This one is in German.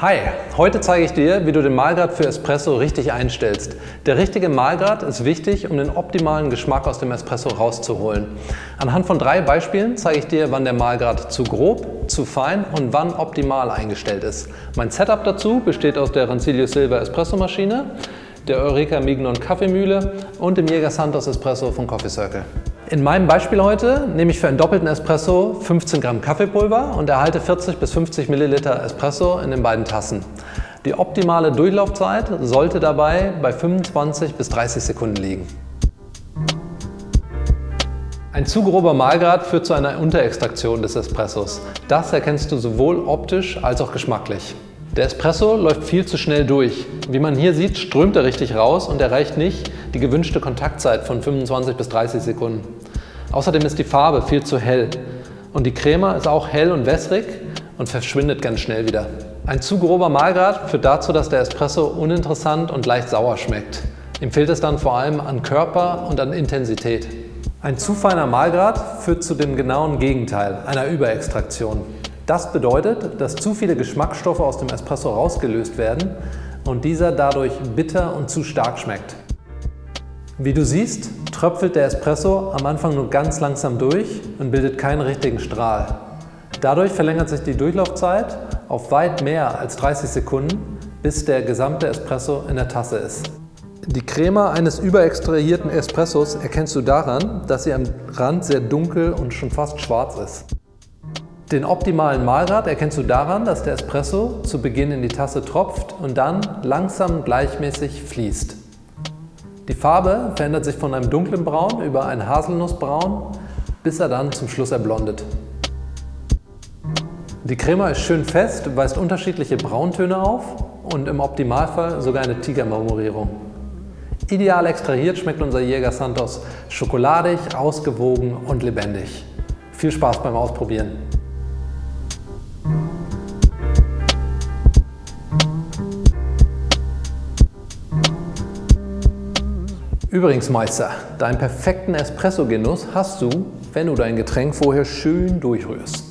Hi, heute zeige ich dir, wie du den Mahlgrad für Espresso richtig einstellst. Der richtige Mahlgrad ist wichtig, um den optimalen Geschmack aus dem Espresso rauszuholen. Anhand von drei Beispielen zeige ich dir, wann der Mahlgrad zu grob, zu fein und wann optimal eingestellt ist. Mein Setup dazu besteht aus der Rancilio Silver Espresso Maschine, der Eureka Mignon Kaffeemühle und dem Jäger Santos Espresso von Coffee Circle. In meinem Beispiel heute nehme ich für einen doppelten Espresso 15 Gramm Kaffeepulver und erhalte 40 bis 50 Milliliter Espresso in den beiden Tassen. Die optimale Durchlaufzeit sollte dabei bei 25 bis 30 Sekunden liegen. Ein zu grober Mahlgrad führt zu einer Unterextraktion des Espressos. Das erkennst du sowohl optisch als auch geschmacklich. Der Espresso läuft viel zu schnell durch. Wie man hier sieht, strömt er richtig raus und erreicht nicht die gewünschte Kontaktzeit von 25 bis 30 Sekunden. Außerdem ist die Farbe viel zu hell und die Crema ist auch hell und wässrig und verschwindet ganz schnell wieder. Ein zu grober Mahlgrad führt dazu, dass der Espresso uninteressant und leicht sauer schmeckt. Ihm fehlt es dann vor allem an Körper und an Intensität. Ein zu feiner Mahlgrad führt zu dem genauen Gegenteil, einer Überextraktion. Das bedeutet, dass zu viele Geschmacksstoffe aus dem Espresso rausgelöst werden und dieser dadurch bitter und zu stark schmeckt. Wie du siehst, tröpfelt der Espresso am Anfang nur ganz langsam durch und bildet keinen richtigen Strahl. Dadurch verlängert sich die Durchlaufzeit auf weit mehr als 30 Sekunden, bis der gesamte Espresso in der Tasse ist. Die Crema eines überextrahierten Espressos erkennst du daran, dass sie am Rand sehr dunkel und schon fast schwarz ist. Den optimalen Mahlgrad erkennst du daran, dass der Espresso zu Beginn in die Tasse tropft und dann langsam gleichmäßig fließt. Die Farbe verändert sich von einem dunklen Braun über ein Haselnussbraun, bis er dann zum Schluss erblondet. Die Crema ist schön fest, weist unterschiedliche Brauntöne auf und im Optimalfall sogar eine Tigermarmorierung. Ideal extrahiert schmeckt unser Jäger Santos schokoladig, ausgewogen und lebendig. Viel Spaß beim Ausprobieren! Übrigens Meister, deinen perfekten Espresso-Genuss hast du, wenn du dein Getränk vorher schön durchrührst.